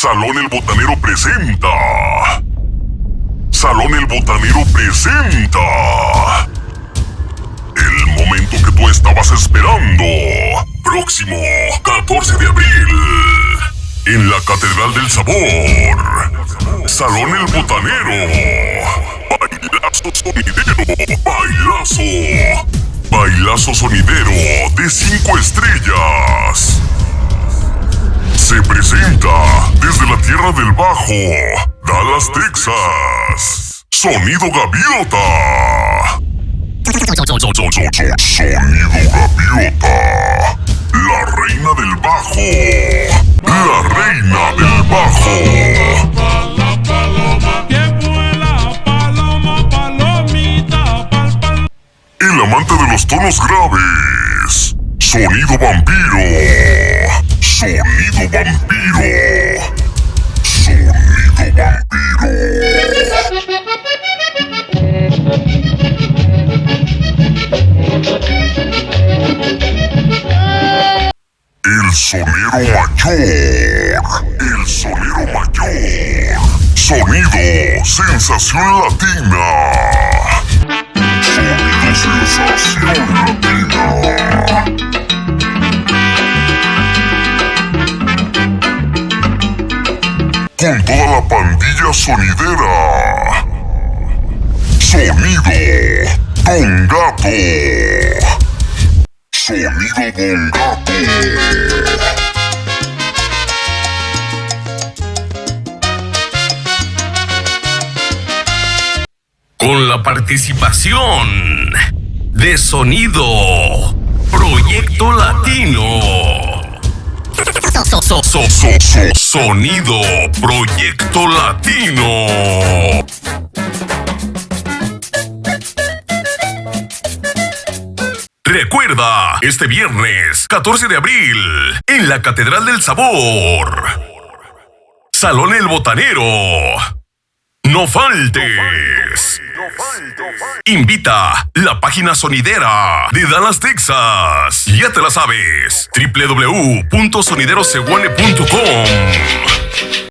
Salón El Botanero presenta. Salón El Botanero presenta. El momento que tú estabas esperando. Próximo 14 de abril. En la Catedral del Sabor. Salón El Botanero. Bailazo sonidero. Bailazo. Bailazo sonidero de 5 estrellas. Se presenta desde la Tierra del Bajo, Dallas, Texas. Sonido Gaviota. Sonido Gaviota. La reina del bajo. La reina del bajo. El amante de los tonos graves. Sonido vampiro. Sonido vampiro. Sonido vampiro. El sonero mayor. El sonero mayor. Sonido sensación latina. Con toda la pandilla sonidera. Sonido Don Gato. Sonido Don Gato. con la participación de Sonido Proyecto Latino. So- so- so- so- so- sonido Proyecto Latino. Recuerda, este viernes 14 de abril, en la Catedral del Sabor. Salón El Botanero. No faltes. Invita la página sonidera de Dallas, Texas. Ya te la sabes. www.sonideroseguane.com